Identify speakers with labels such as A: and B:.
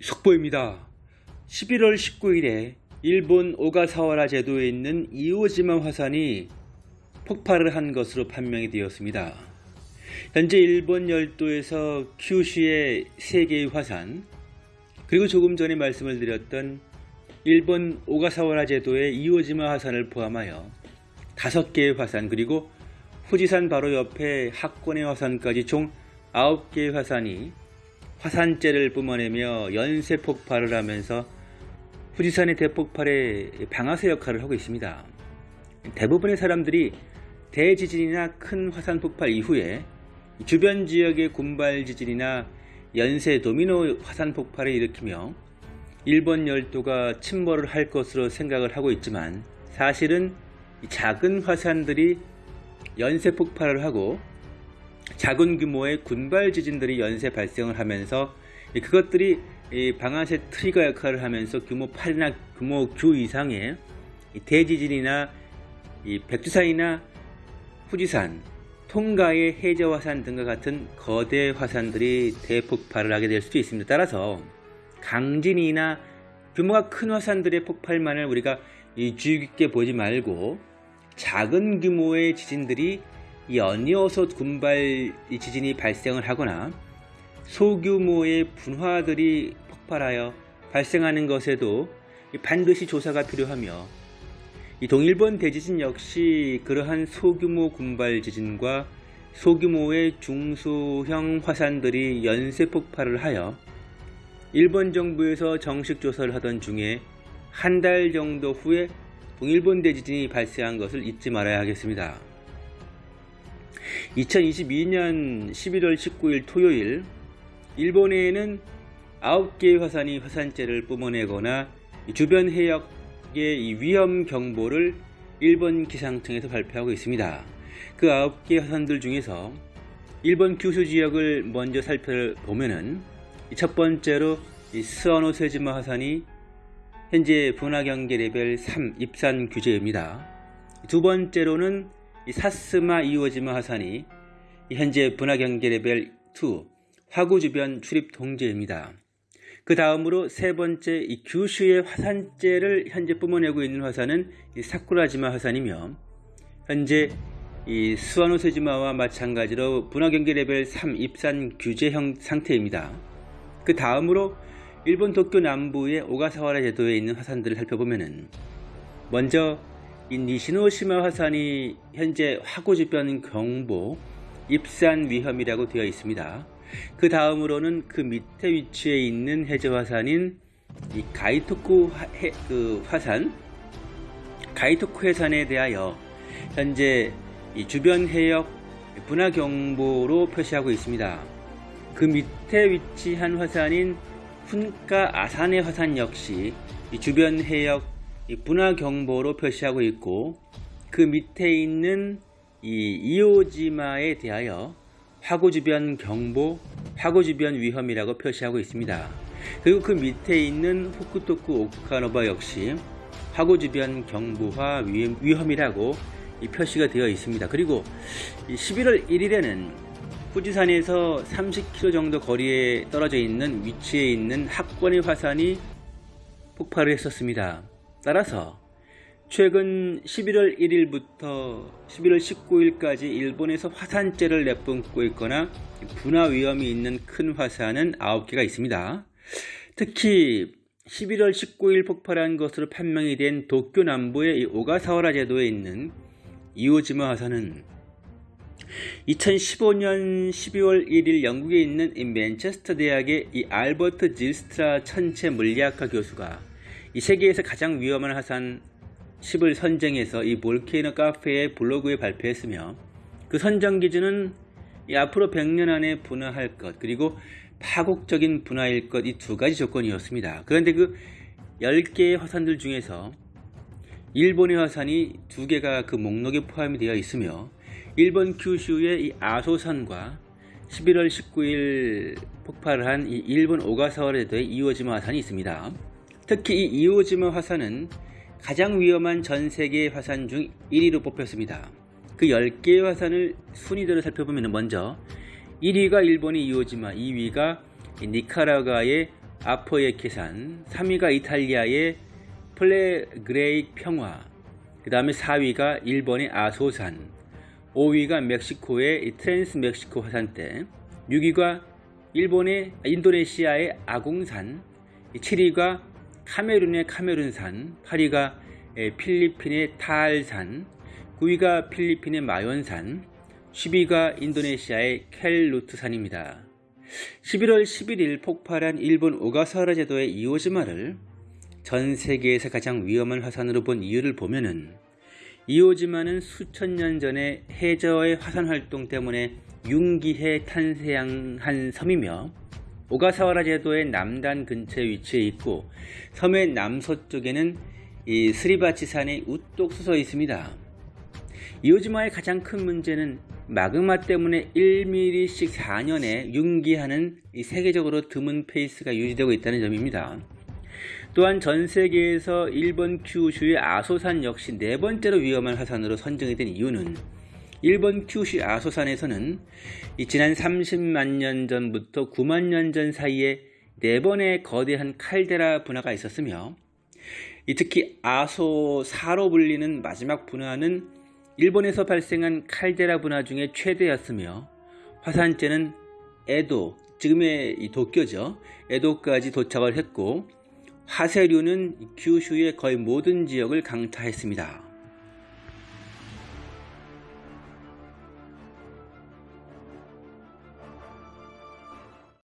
A: 속보입니다. 11월 19일에 일본 오가사와라 제도에 있는 이오지마 화산이 폭발을 한 것으로 판명이 되었습니다. 현재 일본 열도에서 큐슈의 3개의 화산 그리고 조금 전에 말씀을 드렸던 일본 오가사와라 제도의 이오지마 화산을 포함하여 5개의 화산 그리고 후지산 바로 옆에 학권의 화산까지 총 9개의 화산이 화산재를 뿜어내며 연쇄 폭발을 하면서 후지산의 대폭발에 방아쇠 역할을 하고 있습니다. 대부분의 사람들이 대지진이나 큰 화산 폭발 이후에 주변 지역의 군발 지진이나 연쇄 도미노 화산 폭발을 일으키며 일본 열도가 침몰을 할 것으로 생각을 하고 있지만 사실은 작은 화산들이 연쇄 폭발을 하고 작은 규모의 군발 지진들이 연쇄 발생을 하면서 그것들이 방아쇠 트리거 역할을 하면서 규모 8이나 규모 9 이상의 대지진이나 백두산이나 후지산, 통가의 해저화산 등과 같은 거대 화산들이 대폭발을 하게 될 수도 있습니다. 따라서 강진이나 규모가 큰 화산들의 폭발만을 우리가 주의 깊게 보지 말고 작은 규모의 지진들이 연이어서 군발 지진이 발생을 하거나 소규모의 분화들이 폭발하여 발생하는 것에도 반드시 조사가 필요하며 이 동일본 대지진 역시 그러한 소규모 군발 지진과 소규모의 중소형 화산들이 연쇄 폭발을 하여 일본 정부에서 정식 조사를 하던 중에 한 달 정도 후에 동일본 대지진이 발생한 것을 잊지 말아야 하겠습니다. 2022년 11월 19일 토요일 일본에는 9개의 화산이 화산재를 뿜어내거나 주변 해역의 위험 경보를 일본 기상청에서 발표하고 있습니다. 그 9개 화산들 중에서 일본 규슈 지역을 먼저 살펴보면은 첫 번째로 스와노세지마 화산이 현재 분화 경계 레벨 3 입산 규제입니다. 두 번째로는 사쓰마 이오지마 화산이 현재 분화 경계 레벨 2 화구 주변 출입 통제입니다. 그 다음으로 세 번째 이 규슈의 화산재를 현재 뿜어내고 있는 화산은 사쿠라지마 화산이며 현재 이 스와노세지마와 마찬가지로 분화 경계 레벨 3 입산 규제형 상태입니다. 그 다음으로 일본 도쿄 남부의 오가사와라 제도에 있는 화산들을 살펴보면은 먼저 이 니시노시마 화산이 현재 화구 주변 경보 입산 위험이라고 되어 있습니다. 그 다음으로는 그 밑에 위치해 있는 해저 화산인 이 가이토쿠 화, 해, 그 화산 가이토쿠 해산에 대하여 현재 이 주변 해역 분화 경보로 표시하고 있습니다. 그 밑에 위치한 화산인 훈카 아산의 화산 역시 주변 해역 분화 경보로 표시하고 있고 그 밑에 있는 이 이오지마에 대하여 화구 주변 경보, 화구 주변 위험이라고 표시하고 있습니다. 그리고 그 밑에 있는 후쿠토쿠 오카노바 역시 화구 주변 경보와 위험이라고 표시가 되어 있습니다. 그리고 11월 1일에는 후지산에서 30km 정도 거리에 떨어져 있는 위치에 있는 학권의 화산이 폭발을 했었습니다. 따라서 최근 11월 1일부터 11월 19일까지 일본에서 화산재를 내뿜고 있거나 분화 위험이 있는 큰 화산은 9개가 있습니다. 특히 11월 19일 폭발한 것으로 판명이 된 도쿄 남부의 오가사와라 제도에 있는 이오지마 화산은 2015년 12월 1일 영국에 있는 맨체스터 대학의 이 알버트 질스트라 천체 물리학과 교수가 이 세계에서 가장 위험한 화산 10을 선정해서 이 볼케이노 카페의 블로그에 발표했으며 그 선정 기준은 이 앞으로 100년 안에 분화할 것 그리고 파국적인 분화일 것 이 두 가지 조건이었습니다. 그런데 그 10개의 화산들 중에서 일본의 화산이 두 개가 그 목록에 포함이 되어 있으며 일본 규슈의 이 아소산과 11월 19일 폭발을 한이 일본 오가사와라도의 이오지마 화산이 있습니다. 특히 이 이오지마 화산은 가장 위험한 전 세계 화산 중 1위로 뽑혔습니다. 그 10개의 화산을 순위대로 살펴보면 먼저 1위가 일본의 이오지마, 2위가 니카라과의 아포예케 산, 3위가 이탈리아의 플레그레이 평원, 그 다음에 4위가 일본의 아소산, 5위가 멕시코의 이 트랜스 멕시코 화산대, 6위가 일본의 인도네시아의 아공산, 7위가 카메룬의 카메룬산, 8위가 에, 필리핀의 타알산, 9위가 필리핀의 마연산, 10위가 인도네시아의 켈루트산입니다. 11월 11일 폭발한 일본 오가사와라 제도의 이오지마를 전 세계에서 가장 위험한 화산으로 본 이유를 보면은 이오지마는 수천 년 전에 해저의 화산 활동 때문에 융기해 탄생한 섬이며 오가사와라 제도의 남단 근처에 위치해 있고 섬의 남서쪽에는 이 스리바치 산이 우뚝 솟아 있습니다. 이오지마의 가장 큰 문제는 마그마 때문에 1mm씩 4년에 융기하는 이 세계적으로 드문 페이스가 유지되고 있다는 점입니다. 또한 전 세계에서 일본 큐슈의 아소산 역시 네 번째로 위험한 화산으로 선정이 된 이유는 일본 큐슈 아소산에서는 이 지난 30만 년 전부터 9만 년 전 사이에 네 번의 거대한 칼데라 분화가 있었으며 이 특히 아소사로 불리는 마지막 분화는 일본에서 발생한 칼데라 분화 중에 최대였으며 화산재는 에도, 지금의 이 도쿄죠. 에도까지 도착을 했고 화쇄류는 규슈의 거의 모든 지역을 강타했습니다.